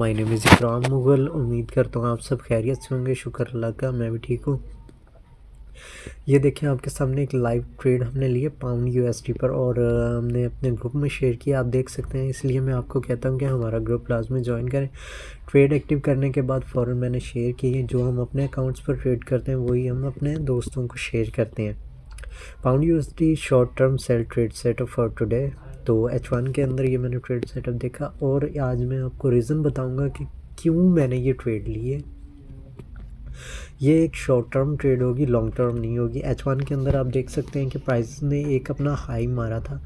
My name is इकराम मुगल। उम्मीद करता हूँ आप सब खैरियत से होंगे। शुक्र अल्लाह का, मैं भी ठीक हूँ। ये देखें आपके सामने एक लाइव ट्रेड हमने लिए पाउंड यूएसडी पर और हमने अपने ग्रुप में शेयर किया। आप देख सकते हैं, इसलिए मैं आपको कहता हूँ कि हमारा ग्रुप लाजमी ज्वाइन करें। ट्रेड एक्टिव करने के बाद फ़ौर मैंने शेयर किए जो हम अपने अकाउंट्स पर ट्रेड करते हैं, वही हम अपने दोस्तों को शेयर करते हैं। Pound USD short term sell trade setup for today तो एच वन के अंदर ये मैंने ट्रेड सेटअप देखा और आज मैं आपको रीज़न बताऊँगा कि क्यों मैंने ये ट्रेड लिए ये एक शॉर्ट टर्म ट्रेड होगी लॉन्ग टर्म नहीं होगी। एच वन के अंदर आप देख सकते हैं कि प्राइस ने एक अपना हाई मारा था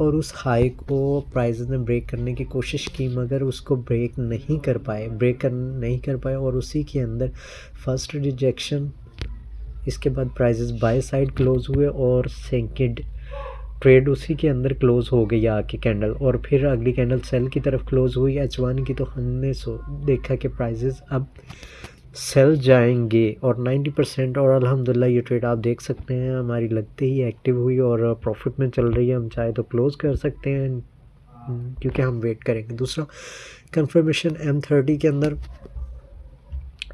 और उस हाई को प्राइस ने ब्रेक करने की कोशिश की, मगर उसको ब्रेक नहीं कर पाए ब्रेक कर नहीं कर पाए और उसी के अंदर फ़र्स्ट रिजेक्शन इसके बाद प्राइजेस बाय साइड क्लोज हुए और सेकेंड ट्रेड उसी के अंदर क्लोज़ हो गई आके कैंडल और फिर अगली कैंडल सेल की तरफ़ क्लोज़ हुई। एच वन की तो हमने सो, देखा कि प्राइजेस अब सेल जाएँगे और 90 परसेंट और अल्हम्दुलिल्लाह ये ट्रेड आप देख सकते हैं। हमारी लगते ही एक्टिव हुई और प्रॉफिट में चल रही है। हम चाहे तो क्लोज़ कर सकते हैं, क्योंकि हम वेट करेंगे। दूसरा कंफर्मेशन एम थर्टी के अंदर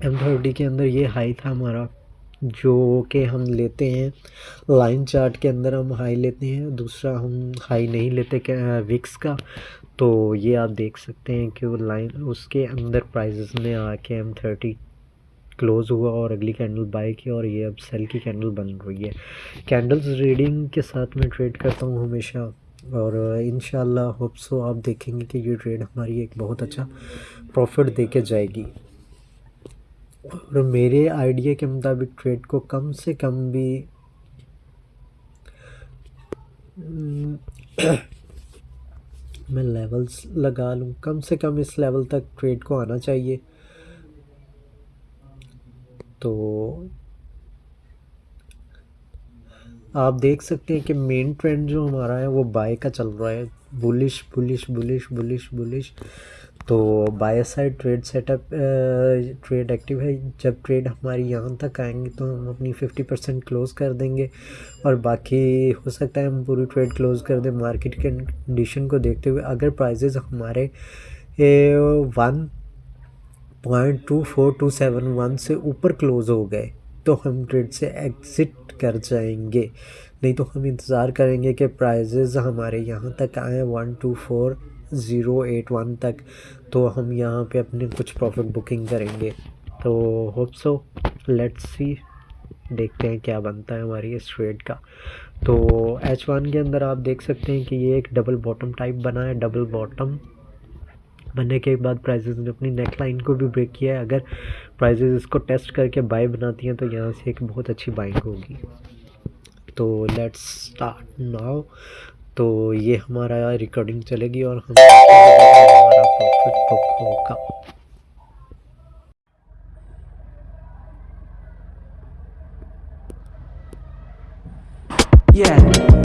एम थर्टी के अंदर ये हाई था हमारा। जो कि हम लेते हैं लाइन चार्ट के अंदर हम हाई लेते हैं, दूसरा हम हाई नहीं लेते विक्स का। तो ये आप देख सकते हैं कि वो लाइन उसके अंदर प्राइजेस ने आके एम थर्टी क्लोज़ हुआ और अगली कैंडल बाय की और ये अब सेल की कैंडल बन रही है। कैंडल्स रीडिंग के साथ मैं ट्रेड करता हूँ हमेशा और इन होप सो आप देखेंगे कि ये ट्रेड हमारी एक बहुत अच्छा प्रॉफिट दे जाएगी। और मेरे आइडिया के मुताबिक ट्रेड को कम से कम भी, मैं लेवल्स लगा लूँ। कम से कम इस लेवल तक ट्रेड को आना चाहिए। तो आप देख सकते हैं कि मेन ट्रेंड जो हमारा है, वो बाय का चल रहा है। Bullish bullish bullish bullish bullish तो buy side trade setup trade active है। जब ट्रेड हमारी यहाँ तक आएँगे तो हम अपनी फिफ्टी परसेंट क्लोज़ कर देंगे और बाकी हो सकता है हम पूरी ट्रेड क्लोज़ कर दें मार्केट के कंडीशन को देखते हुए। अगर प्राइजेस हमारे one point two four two seven one से ऊपर क्लोज़ हो गए तो हम ट्रेड से एग्ज़िट कर जाएँगे। नहीं तो हम इंतज़ार करेंगे कि प्राइजेज़ हमारे यहाँ तक आए one two four zero eight one तक तो हम यहाँ पे अपने कुछ प्रॉफिट बुकिंग करेंगे। तो होप सो लेट्स सी देखते हैं क्या बनता है हमारी इस ट्रेड का। तो एच वन के अंदर आप देख सकते हैं कि ये एक डबल बॉटम टाइप बना है डबल बॉटम बनने के बाद प्राइजेज ने अपनी नेक लाइन को भी ब्रेक किया है। अगर प्राइजेस इसको टेस्ट करके बाय बनाती हैं तो यहाँ से एक बहुत अच्छी बाइंग होगी। तो लेट्स स्टार्ट नाउ तो ये हमारा रिकॉर्डिंग चलेगी और हम हमारा होगा Yeah.